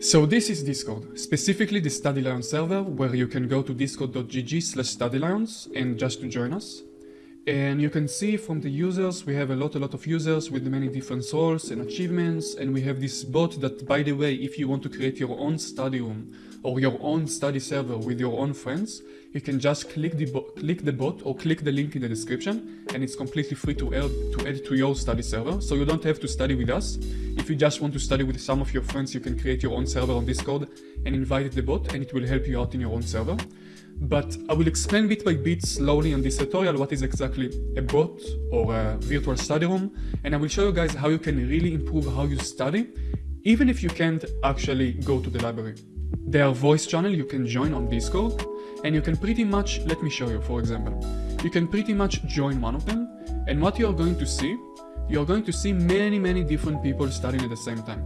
So this is Discord, specifically the StudyLion server where you can go to discord.gg slash studylions and just to join us. And you can see from the users, we have a lot, a lot of users with many different roles and achievements. And we have this bot that, by the way, if you want to create your own study room or your own study server with your own friends, you can just click the, click the bot or click the link in the description and it's completely free to add, to add to your study server. So you don't have to study with us. If you just want to study with some of your friends, you can create your own server on Discord and invite the bot and it will help you out in your own server but I will explain bit by bit slowly in this tutorial what is exactly a bot or a virtual study room and I will show you guys how you can really improve how you study even if you can't actually go to the library. There are voice channel you can join on Discord and you can pretty much, let me show you for example, you can pretty much join one of them and what you are going to see, you are going to see many many different people studying at the same time.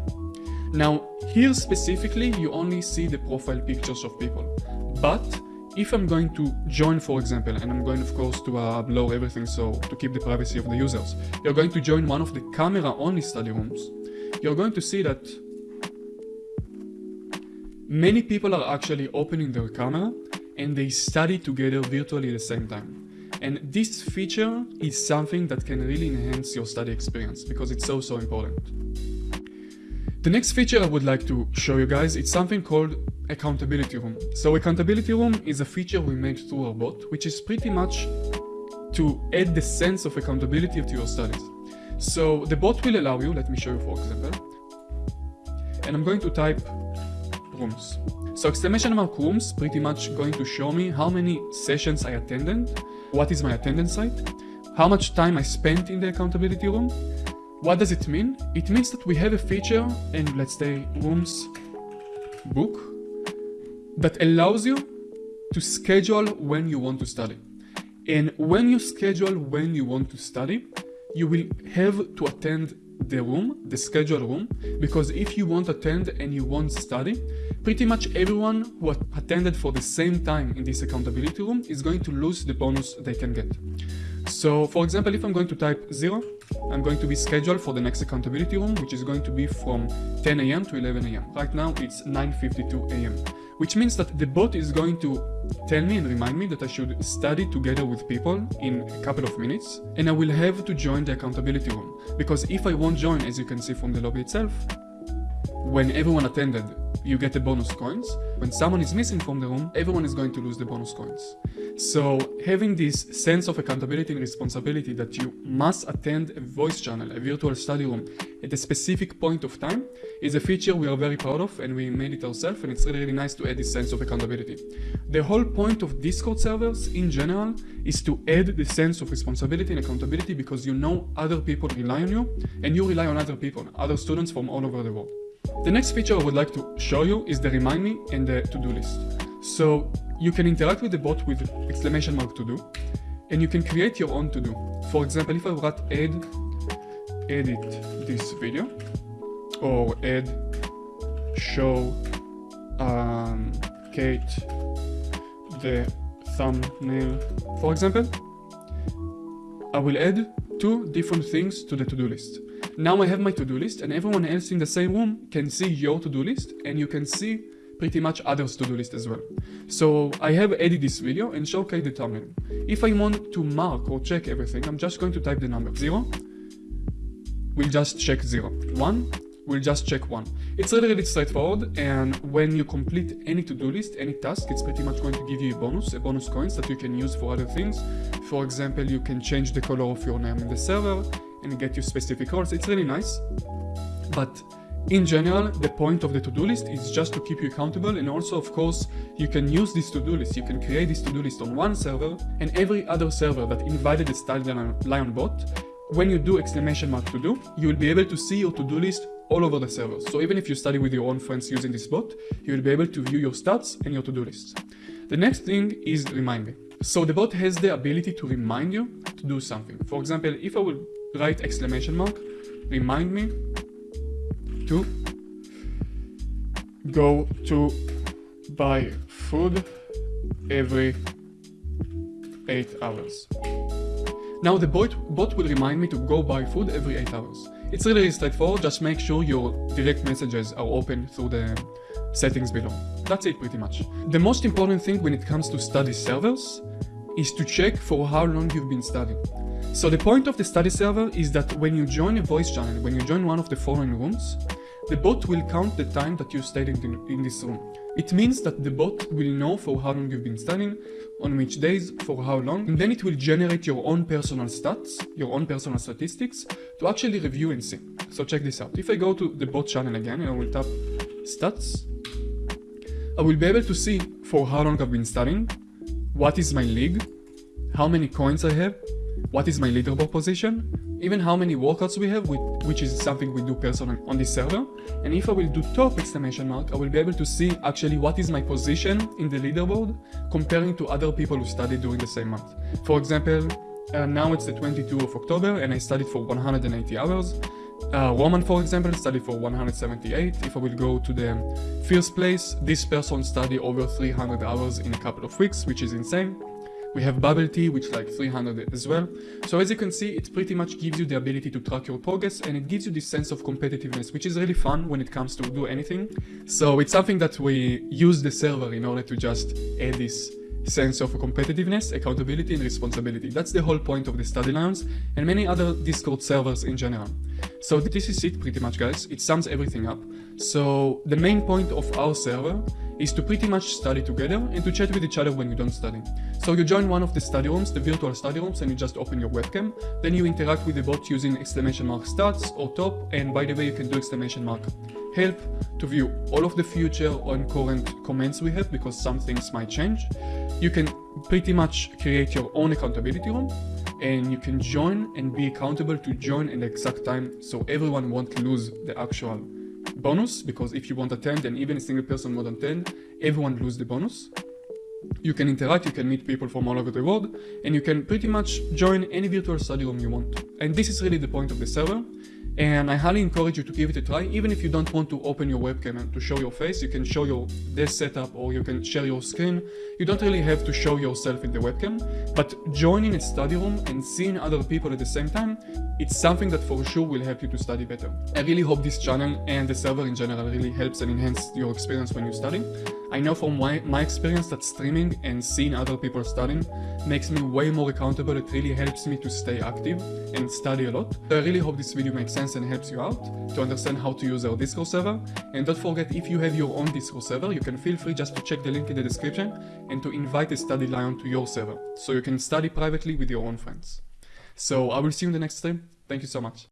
Now here specifically you only see the profile pictures of people, but if I'm going to join, for example, and I'm going, of course, to uh, blur everything so to keep the privacy of the users, you're going to join one of the camera-only study rooms, you're going to see that many people are actually opening their camera and they study together virtually at the same time. And this feature is something that can really enhance your study experience because it's so, so important. The next feature I would like to show you guys, is something called accountability room. So accountability room is a feature we made through our bot, which is pretty much to add the sense of accountability to your studies. So the bot will allow you, let me show you for example, and I'm going to type rooms. So exclamation mark rooms pretty much going to show me how many sessions I attended, what is my attendance site, how much time I spent in the accountability room. What does it mean? It means that we have a feature in let's say rooms book that allows you to schedule when you want to study. And when you schedule when you want to study, you will have to attend the room, the scheduled room, because if you won't attend and you won't study, pretty much everyone who attended for the same time in this accountability room is going to lose the bonus they can get. So for example, if I'm going to type 0, I'm going to be scheduled for the next accountability room, which is going to be from 10 a.m. to 11 a.m. Right now it's 9.52 a.m. Which means that the bot is going to tell me and remind me that I should study together with people in a couple of minutes, and I will have to join the accountability room. Because if I won't join, as you can see from the lobby itself, when everyone attended, you get the bonus coins. When someone is missing from the room, everyone is going to lose the bonus coins. So having this sense of accountability and responsibility that you must attend a voice channel, a virtual study room at a specific point of time is a feature we are very proud of and we made it ourselves and it's really, really nice to add this sense of accountability. The whole point of Discord servers in general is to add the sense of responsibility and accountability because you know other people rely on you and you rely on other people, other students from all over the world. The next feature I would like to show you is the remind me and the to-do list. So you can interact with the bot with exclamation mark to do and you can create your own to do. For example, if I write add, edit this video or add show um, Kate the thumbnail, for example, I will add two different things to the to-do list. Now I have my to-do list and everyone else in the same room can see your to-do list and you can see pretty much others to-do list as well. So I have edited this video and showcase the thumbnail. If I want to mark or check everything, I'm just going to type the number 0. We'll just check 0. 1. We'll just check 1. It's really, really straightforward and when you complete any to-do list, any task, it's pretty much going to give you a bonus, a bonus coins that you can use for other things. For example, you can change the color of your name in the server, and get you specific roles. It's really nice. But in general, the point of the to-do list is just to keep you accountable and also, of course, you can use this to-do list. You can create this to-do list on one server and every other server that invited the StudyLion bot, when you do exclamation mark to do, you will be able to see your to-do list all over the server. So even if you study with your own friends using this bot, you will be able to view your stats and your to-do list. The next thing is remind me. So the bot has the ability to remind you to do something. For example, if I will write exclamation mark, remind me to go to buy food every 8 hours. Now the bot, bot will remind me to go buy food every 8 hours. It's really straightforward, just make sure your direct messages are open through the settings below. That's it pretty much. The most important thing when it comes to study servers is to check for how long you've been studying. So the point of the study server is that when you join a voice channel, when you join one of the following rooms, the bot will count the time that you stayed in, in this room. It means that the bot will know for how long you've been studying, on which days, for how long, and then it will generate your own personal stats, your own personal statistics, to actually review and see. So check this out. If I go to the bot channel again and I will tap stats, I will be able to see for how long I've been studying, what is my league, how many coins I have, what is my leaderboard position, even how many workouts we have, which is something we do personally on this server. And if I will do top exclamation mark, I will be able to see actually what is my position in the leaderboard comparing to other people who studied during the same month. For example, uh, now it's the 22 of October and I studied for 180 hours. Uh, Roman, for example, studied for 178. If I will go to the first place, this person studied over 300 hours in a couple of weeks, which is insane. We have bubble tea, which like 300 as well. So as you can see, it pretty much gives you the ability to track your progress and it gives you this sense of competitiveness, which is really fun when it comes to do anything. So it's something that we use the server in order to just add this sense of competitiveness, accountability, and responsibility. That's the whole point of the Study Lions and many other Discord servers in general. So this is it pretty much guys, it sums everything up. So the main point of our server is to pretty much study together and to chat with each other when you don't study. So you join one of the study rooms, the virtual study rooms, and you just open your webcam. Then you interact with the bot using exclamation mark stats or top, and by the way, you can do exclamation mark help to view all of the future and current comments we have because some things might change. You can pretty much create your own accountability room and you can join and be accountable to join in the exact time so everyone won't lose the actual bonus because if you won't attend and even a single person won't attend, everyone lose the bonus. You can interact, you can meet people from all over the world, and you can pretty much join any virtual study room you want. And this is really the point of the server. And I highly encourage you to give it a try, even if you don't want to open your webcam and to show your face, you can show your desk setup or you can share your screen. You don't really have to show yourself in the webcam, but joining a study room and seeing other people at the same time, it's something that for sure will help you to study better. I really hope this channel and the server in general really helps and enhances your experience when you study. I know from my, my experience that streaming and seeing other people studying makes me way more accountable. It really helps me to stay active and study a lot. I really hope this video makes sense and helps you out to understand how to use our Discord server. And don't forget, if you have your own Discord server, you can feel free just to check the link in the description and to invite a study lion to your server so you can study privately with your own friends. So I will see you in the next stream. Thank you so much.